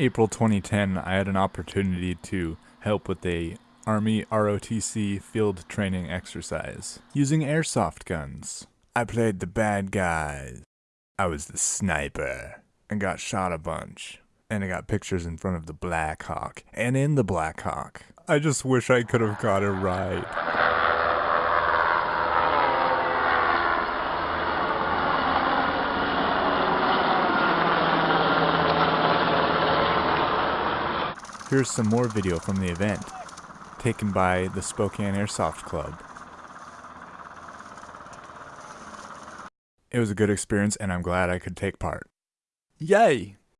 April 2010, I had an opportunity to help with a Army ROTC field training exercise using airsoft guns. I played the bad guys. I was the sniper and got shot a bunch. And I got pictures in front of the Black Hawk and in the Black Hawk. I just wish I could have got it right. Here's some more video from the event, taken by the Spokane Airsoft Club. It was a good experience and I'm glad I could take part. Yay!